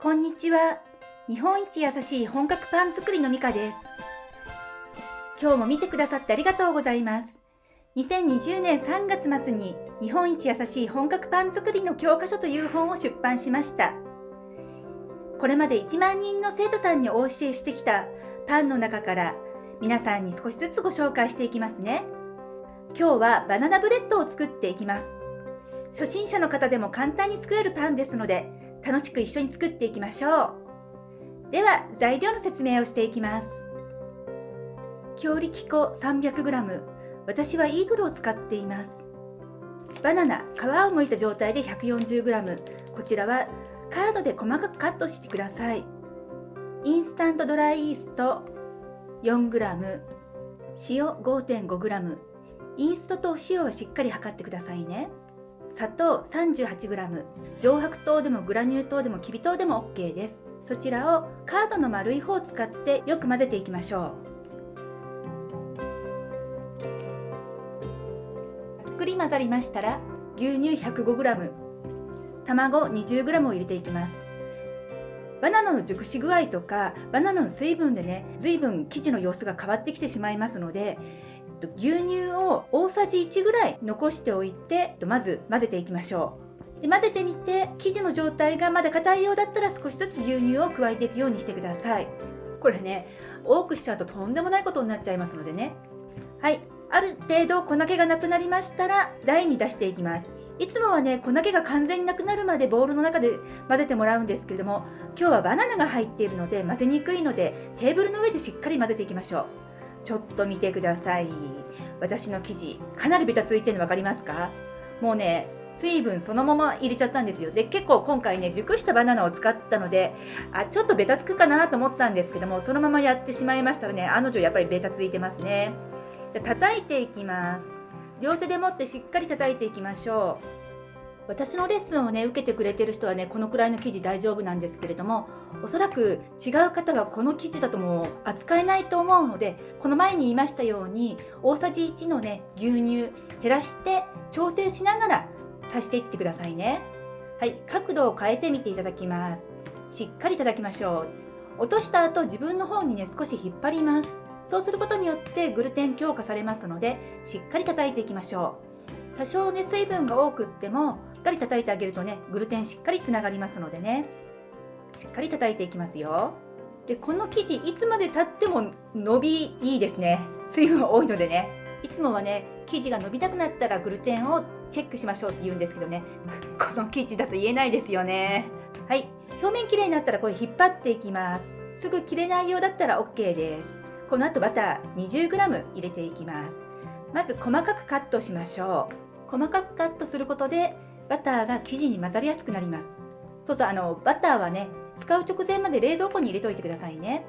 こんにちは。日本一優しい本格パン作りのミカです。今日も見てくださってありがとうございます。2020年3月末に日本一優しい本格パン作りの教科書という本を出版しました。これまで1万人の生徒さんにお教えしてきたパンの中から皆さんに少しずつご紹介していきますね。今日はバナナブレッドを作っていきます。初心者の方でも簡単に作れるパンですので楽しく一緒に作っていきましょう。では材料の説明をしていきます。強力粉 300g 私はイーグルを使っています。バナナ皮を剥いた状態で 140g こちらはカードで細かくカットしてください。インスタントドライイースト。4g 塩 5.5g インストとお塩をしっかり測ってくださいね。砂糖 38g 上白糖でもグラニュー糖でもきび糖でも OK です。そちらをカードの丸い方を使ってよく混ぜていきましょう。たっくり混ざりましたら牛乳 105g 卵 20g を入れていきます。バナナの熟し具合とかバナナの水分でね随分生地の様子が変わってきてしまいますので牛乳を大さじ1ぐらい残しておいてまず混ぜていきましょう。で混ぜてみて生地の状態がまだ硬いようだったら少しずつ牛乳を加えていくようにしてください。これね多くしちゃうととんでもないことになっちゃいますのでね。はい。ある程度粉気がなくなりましたら台に出していきます。いつもはね粉気が完全になくなるまでボウルの中で混ぜてもらうんですけれども今日はバナナが入っているので混ぜにくいのでテーブルの上でしっかり混ぜていきましょうちょっと見てください。私の生地かなりベタついてるの分かりますか？もうね水分そのまま入れちゃったんですよ。で結構今回ね熟したバナナを使ったのであちょっとベタつくかなと思ったんですけどもそのままやってしまいましたらねあの女やっぱりベタついてますね。じゃ叩いていきます。両手で持ってしっかり叩いていきましょう。私のレッスンをね受けてくれてる人はねこのくらいの生地大丈夫なんですけれどもおそらく違う方はこの生地だともう扱えないと思うのでこの前に言いましたように大さじ1のね牛乳減らして調整しながら足していってくださいね。はい角度を変えてみていただきます。しっかり叩きましょう。落とした後自分の方にね少し引っ張ります。そうすることによってグルテン強化されますのでしっかり叩いていきましょう。多少ね水分が多くってもかり叩いてあげるとねグルテンしっかりつながりますのでね。しっかり叩いていきますよ。でこの生地いつまでたっても伸びいいですね。水分多いのでね。いつもはね生地が伸びたくなったらグルテンをチェックしましょうって言うんですけどね。この生地だと言えないですよね。はい。表面きれいになったらこれ引っ張っていきます。すぐ切れないようだったら OK です。この後バター 20g 入れていきます。まず細かくカットしましょう。細かくカットすることでバターが生地に混ざりやすくなります。そうそうあのバターはね使う直前まで冷蔵庫に入れといてくださいね。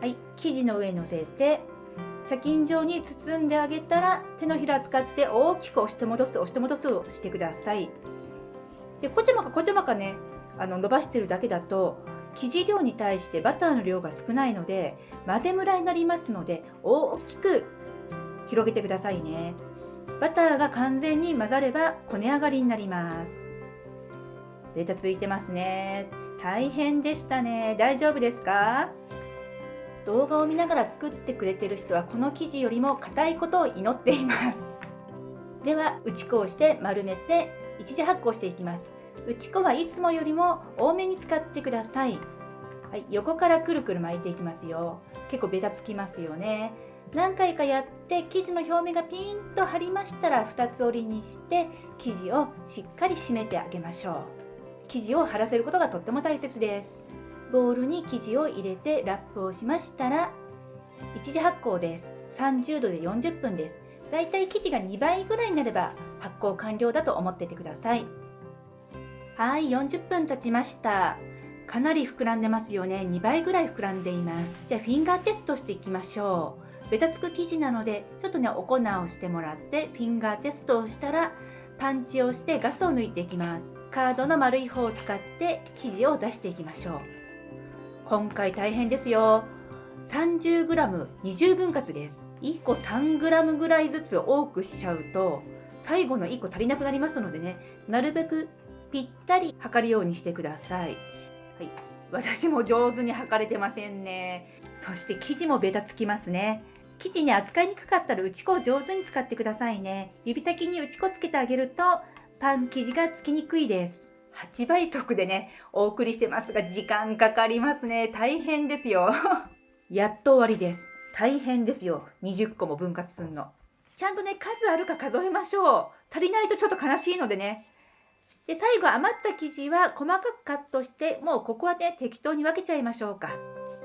はい生地の上にのせて茶巾状に包んであげたら手のひら使って大きく押して戻す押して戻すをしてください。でこちょまかこちょまかねあの伸ばしてるだけだと生地量に対してバターの量が少ないので混ぜムラになりますので大きく広げてくださいね。バターが完全に混ざればこね上がりになります。ベタついてますね。大変でしたね。大丈夫ですか？動画を見ながら作ってくれてる人はこの生地よりも硬いことを祈っています。では打ち粉をして丸めて一時発酵していきます。打ち粉はいつもよりも多めに使ってください。はい、横からくるくる巻いていきますよ。結構ベタつきますよね。何回かやって生地の表面がピンと張りましたら2つ折りにして生地をしっかり締めてあげましょう。生地を張らせることがとっても大切です。ボウルに生地を入れてラップをしましたら一次発酵です。30度で40分です。だいたい生地が2倍ぐらいになれば発酵完了だと思っててください。はい40分経ちました。かなり膨らんでますよね。2倍ぐらい膨らんでいます。じゃあフィンガーテストしていきましょう。ベタつく生地なのでちょっとねお粉をしてもらってフィンガーテストをしたらパンチをしてガスを抜いていきます。カードの丸い方を使って生地を出していきましょう。今回大変ですよ。30g20 分割です。1個 3g ぐらいずつ多くしちゃうと最後の1個足りなくなりますのでねなるべくぴったり測るようにしてください。はい、私も上手に履かれてませんね。そして生地もベタつきますね。生地に扱いにくかったら打ち粉を上手に使ってくださいね。指先に打ち粉つけてあげるとパン生地がつきにくいです。8倍速でねお送りしてますが時間かかりますね。大変ですよ。やっと終わりです。大変ですよ。20個も分割すんの。ちゃんとね数あるか数えましょう。足りないとちょっと悲しいのでねで最後余った生地は細かくカットしてもうここはね適当に分けちゃいましょうか。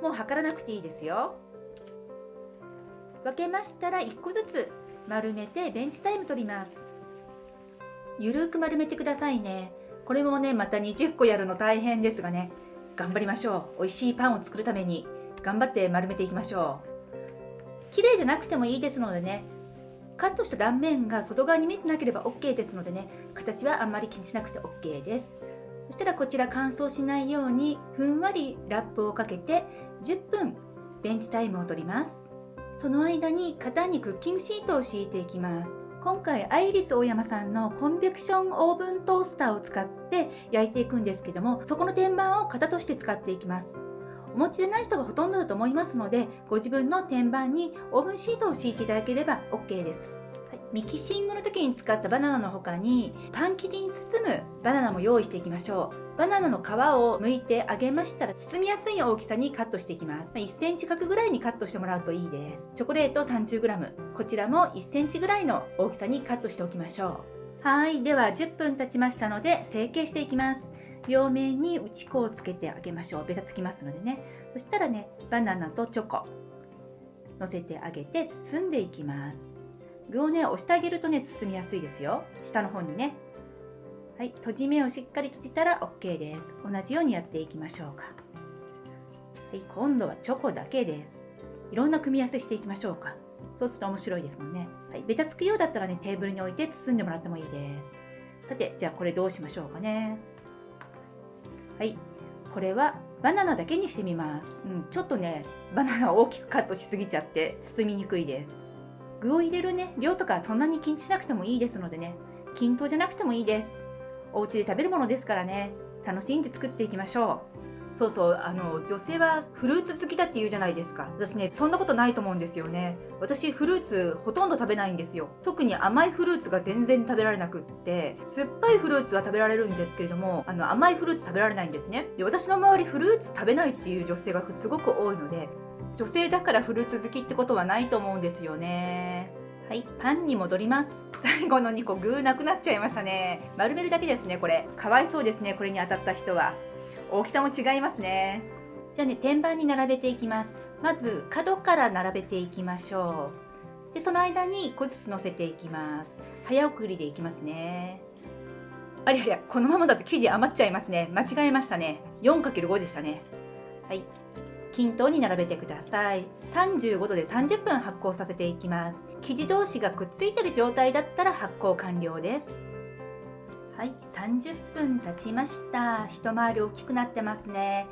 もう測らなくていいですよ。分けましたら1個ずつ丸めてベンチタイム取ります。ゆるく丸めてくださいね。これもねまた20個やるの大変ですがね。頑張りましょう。美味しいパンを作るために。頑張って丸めていきましょう。綺麗じゃなくてもいいですのでね。カットした断面が外側に見えてなければ OK ですのでね形はあんまり気にしなくて OK です。そしたらこちら乾燥しないようにふんわりラップをかけて10分ベンチタイムを取ります。その間に型にクッキングシートを敷いていきます。今回アイリス大山さんのコンベクションオーブントースターを使って焼いていくんですけどもそこの天板を型として使っていきます。お持ちでない人がほとんどだと思いますのでご自分の天板にオーブンシートを敷いていただければ OK です。ミキシングの時に使ったバナナの他にパン生地に包むバナナも用意していきましょう。バナナの皮を剥いてあげましたら包みやすい大きさにカットしていきます。1センチ角ぐらいにカットしてもらうといいです。チョコレート 30g こちらも1センチぐらいの大きさにカットしておきましょう。はい。では10分経ちましたので成形していきます両面に打ち粉をつけてあげましょう。ベタつきますのでね。そしたらねバナナとチョコ。のせてあげて包んでいきます。具をね押してあげるとね包みやすいですよ。下の方にね。はい閉じ目をしっかり閉じたら OK です。同じようにやっていきましょうか。はい今度はチョコだけです。いろんな組み合わせしていきましょうか。そうすると面白いですもんね。はいベタつくようだったらねテーブルに置いて包んでもらってもいいです。さてじゃあこれどうしましょうかね。はい。これはバナナだけにしてみます、うん、ちょっとねバナナを大きくカットしすぎちゃって包みにくいです。具を入れるね量とかそんなに気にしなくてもいいですのでね。均等じゃなくてもいいです。お家で食べるものですからね。楽しんで作っていきましょう。そうそうあの女性はフルーツ好きだって言うじゃないですか。私ねそんなことないと思うんですよね。私フルーツほとんど食べないんですよ。特に甘いフルーツが全然食べられなくって酸っぱいフルーツは食べられるんですけれどもあの甘いフルーツ食べられないんですね。で私の周りフルーツ食べないっていう女性がすごく多いので女性だからフルーツ好きってことはないと思うんですよね。はいパンに戻ります。最後の2個具なくなっちゃいましたね。丸めるだけですねこれ。かわいそうですねこれに当たった人は。大きさも違いますね。じゃあね天板に並べていきます。まず角から並べていきましょう。でその間に1個ずつ乗せていきます。早送りでいきますね。ありゃりゃこのままだと生地余っちゃいますね。間違えましたね。4×5 でしたね。はい。均等に並べてください。35度で30分発酵させていきます。生地同士がくっついてる状態だったら発酵完了です。はい30分経ちました。一回り大きくなってますね。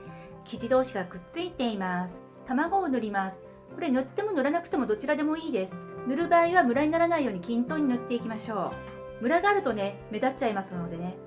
生地同士がくっついています。卵を塗ります。これ塗っても塗らなくてもどちらでもいいです。塗る場合はムラにならないように均等に塗っていきましょう。ムラがあるとね目立っちゃいますのでね。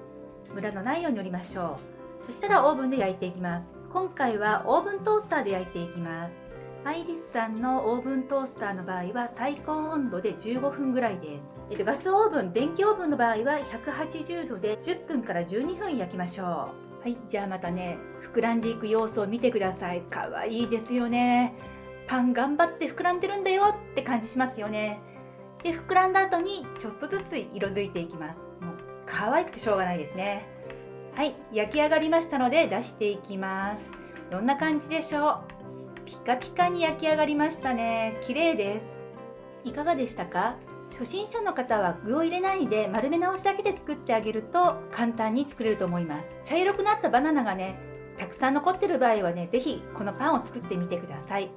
ムラのないように塗りましょう。そしたらオーブンで焼いていきます。今回はオーブントースターで焼いていきます。アイリスさんのオーブントースターの場合は最高温度で15分ぐらいです、えっと、ガスオーブン電気オーブンの場合は180度で10分から12分焼きましょう。はいじゃあまたね膨らんでいく様子を見てください。かわいいですよね。パン頑張って膨らんでるんだよって感じしますよね。で膨らんだ後にちょっとずつ色づいていきます。もう可愛くてしょうがないですね。はい焼き上がりましたので出していきます。どんな感じでしょう？ピカピカに焼き上がりましたね。綺麗です。いかがでしたか？初心者の方は具を入れないで丸め直しだけで作ってあげると簡単に作れると思います。茶色くなったバナナがねたくさん残ってる場合はね是非このパンを作ってみてください。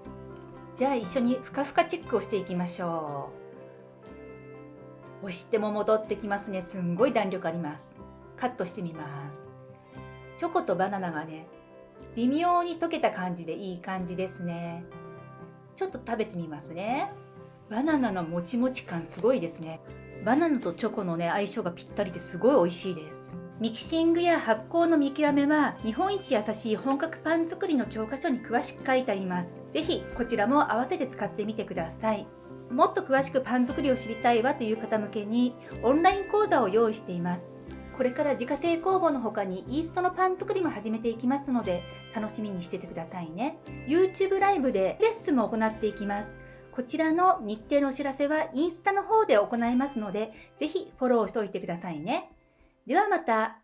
じゃあ一緒にふかふかチェックをしていきましょう。押しても戻ってきますね。すんごい弾力あります。カットしてみます。チョコとバナナがね微妙に溶けた感じでいい感じですねちょっと食べてみますねバナナのもちもち感すごいですねバナナとチョコのね相性がぴったりですごい美味しいですミキシングや発酵の見極めは日本一優しい本格パン作りの教科書に詳しく書いてあります。ぜひこちらも合わせて使ってみてください。もっと詳しくパン作りを知りたいわという方向けにオンライン講座を用意しています。これから自家製工房の他にイーストのパン作りも始めていきますので楽しみにしててくださいね。YouTube ライブでレッスンも行っていきます。こちらの日程のお知らせはインスタの方で行いますので、ぜひフォローしておいてくださいね。ではまた。